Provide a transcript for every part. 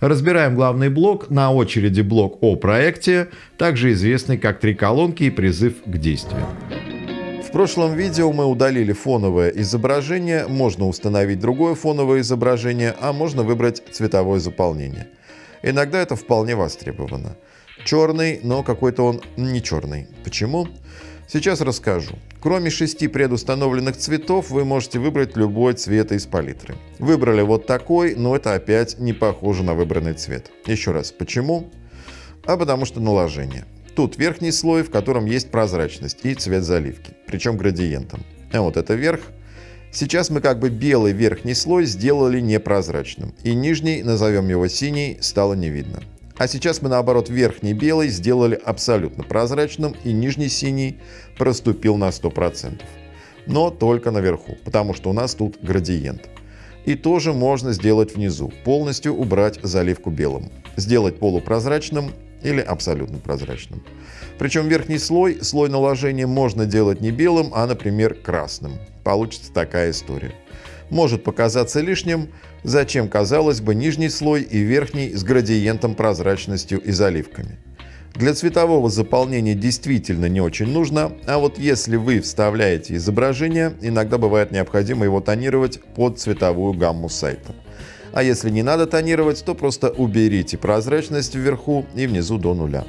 Разбираем главный блок, на очереди блок о проекте, также известный как три колонки и призыв к действию. В прошлом видео мы удалили фоновое изображение, можно установить другое фоновое изображение, а можно выбрать цветовое заполнение. Иногда это вполне востребовано. Черный, но какой-то он не черный. Почему? Сейчас расскажу. Кроме шести предустановленных цветов, вы можете выбрать любой цвет из палитры. Выбрали вот такой, но это опять не похоже на выбранный цвет. Еще раз, почему? А потому что наложение. Тут верхний слой, в котором есть прозрачность и цвет заливки, причем градиентом. А вот это верх. Сейчас мы как бы белый верхний слой сделали непрозрачным, и нижний, назовем его синий, стало не видно. А сейчас мы наоборот верхний белый сделали абсолютно прозрачным и нижний синий проступил на 100%. Но только наверху, потому что у нас тут градиент. И тоже можно сделать внизу, полностью убрать заливку белым. Сделать полупрозрачным или абсолютно прозрачным. Причем верхний слой, слой наложения можно делать не белым, а, например, красным. Получится такая история может показаться лишним, зачем, казалось бы, нижний слой и верхний с градиентом, прозрачностью и заливками. Для цветового заполнения действительно не очень нужно, а вот если вы вставляете изображение, иногда бывает необходимо его тонировать под цветовую гамму сайта. А если не надо тонировать, то просто уберите прозрачность вверху и внизу до нуля.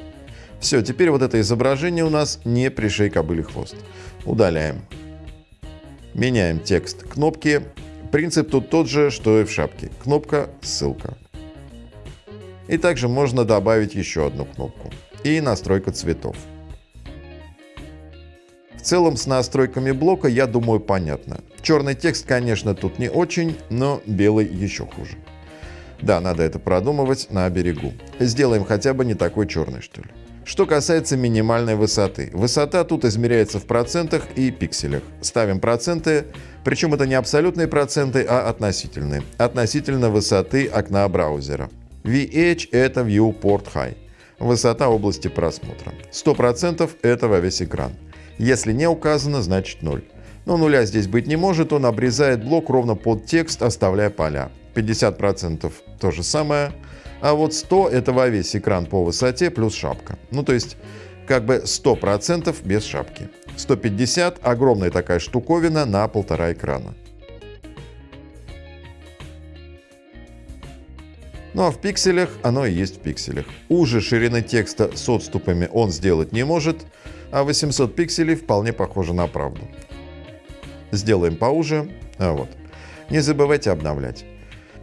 Все, теперь вот это изображение у нас не пришей кобыли хвост. Удаляем. Меняем текст кнопки Принцип тут тот же, что и в шапке. Кнопка «Ссылка». И также можно добавить еще одну кнопку. И настройка цветов. В целом с настройками блока, я думаю, понятно. Черный текст, конечно, тут не очень, но белый еще хуже. Да, надо это продумывать на берегу. Сделаем хотя бы не такой черный, что ли. Что касается минимальной высоты. Высота тут измеряется в процентах и пикселях. Ставим проценты, причем это не абсолютные проценты, а относительные. Относительно высоты окна браузера. VH – это Viewport High. Высота области просмотра. 100% это во весь экран. Если не указано, значит 0. Но нуля здесь быть не может, он обрезает блок ровно под текст, оставляя поля. 50% то же самое. А вот 100 это во весь экран по высоте плюс шапка. Ну то есть как бы 100% без шапки. 150 – огромная такая штуковина на полтора экрана. Ну а в пикселях оно и есть в пикселях. Уже ширины текста с отступами он сделать не может, а 800 пикселей вполне похоже на правду. Сделаем поуже. А вот. Не забывайте обновлять.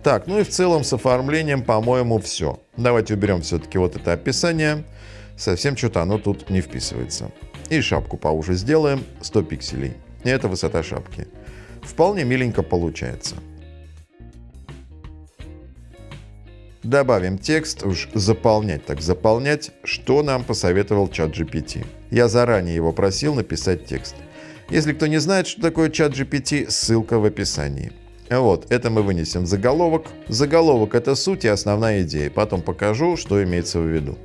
Так, ну и в целом с оформлением, по-моему, все. Давайте уберем все-таки вот это описание. Совсем что-то оно тут не вписывается. И шапку поуже сделаем, 100 пикселей. И это высота шапки. Вполне миленько получается. Добавим текст, уж заполнять так заполнять, что нам посоветовал чат GPT. Я заранее его просил написать текст. Если кто не знает, что такое чат GPT, ссылка в описании. Вот, это мы вынесем заголовок. Заголовок – это суть и основная идея. Потом покажу, что имеется в виду.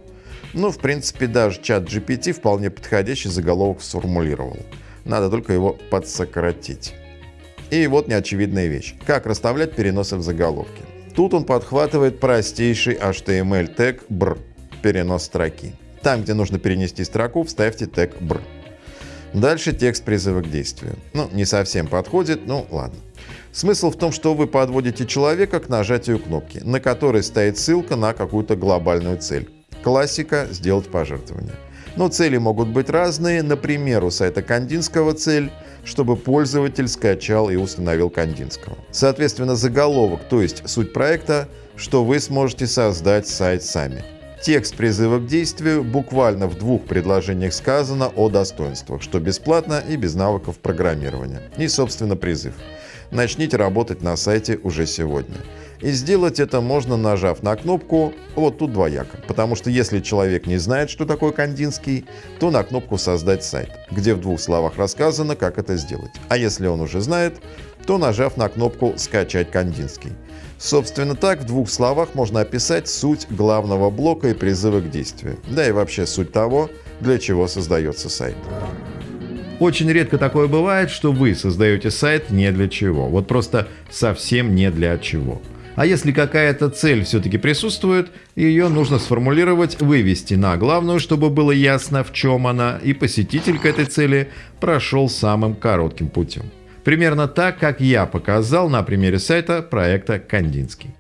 Ну, в принципе, даже чат GPT вполне подходящий заголовок сформулировал. Надо только его подсократить. И вот неочевидная вещь. Как расставлять переносы в заголовке. Тут он подхватывает простейший HTML тег BR – перенос строки. Там, где нужно перенести строку, вставьте тег BR. Дальше текст призыва к действию. Ну, не совсем подходит, ну ладно. Смысл в том, что вы подводите человека к нажатию кнопки, на которой стоит ссылка на какую-то глобальную цель. Классика – сделать пожертвование. Но цели могут быть разные. Например, у сайта Кандинского цель, чтобы пользователь скачал и установил Кандинского. Соответственно, заголовок, то есть суть проекта, что вы сможете создать сайт сами. Текст призыва к действию буквально в двух предложениях сказано о достоинствах, что бесплатно и без навыков программирования. И, собственно, призыв начните работать на сайте уже сегодня. И сделать это можно, нажав на кнопку вот тут двояко. Потому что если человек не знает, что такое Кандинский, то на кнопку «Создать сайт», где в двух словах рассказано, как это сделать. А если он уже знает, то нажав на кнопку «Скачать Кандинский». Собственно так, в двух словах можно описать суть главного блока и призывы к действию. Да и вообще суть того, для чего создается сайт. Очень редко такое бывает, что вы создаете сайт не для чего. Вот просто совсем не для чего. А если какая-то цель все-таки присутствует, ее нужно сформулировать, вывести на главную, чтобы было ясно, в чем она, и посетитель к этой цели прошел самым коротким путем. Примерно так, как я показал на примере сайта проекта «Кандинский».